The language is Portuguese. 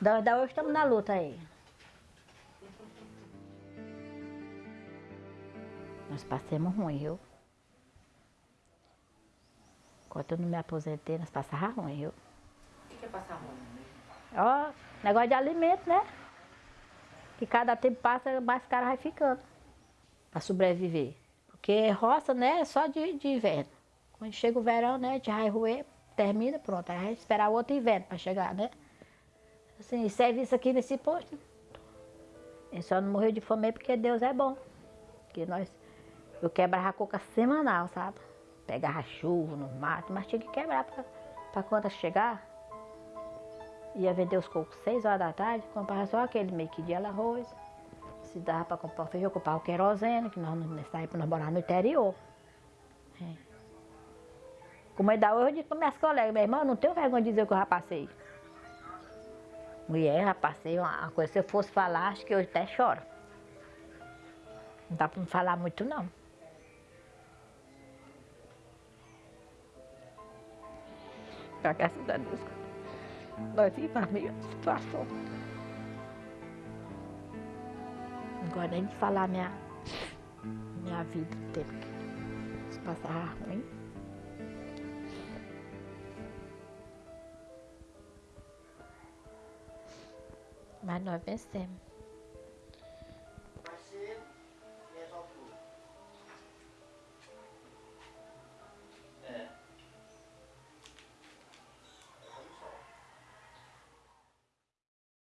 Da, da hoje estamos na luta aí. Nós passamos ruim, viu? Enquanto eu não me aposentei, nós passávamos ruim, viu? O que que é passar ruim? Ó, negócio de alimento, né? Que cada tempo passa, mais caro vai ficando. Pra sobreviver. Porque roça, né, é só de, de inverno. Quando chega o verão, né, a gente vai roer, termina, pronto. Aí vai esperar o outro inverno pra chegar, né? Assim, serviço aqui nesse posto. Ele só não morreu de fome porque Deus é bom. Porque nós, eu quebrava a coca semanal, sabe? Pegava chuva no mato, mas tinha que quebrar pra quando chegar. Ia vender os cocos seis horas da tarde, comprava só aquele meio que dia arroz. Se dava para comprar feijão, comprava o querosene, que nós, nessa época nós no interior. É. Como ainda hoje, eu disse para minhas colegas, minha irmã, não tenho vergonha de dizer o que eu já passei. Mulher, já passei uma coisa, se eu fosse falar, acho que hoje até choro. Não dá para me falar muito, não. Graças a Deus. Nós vimos a minha situação. Gosto nem de falar minha, minha vida, tempo que se passava ruim. Mas nós vencemos.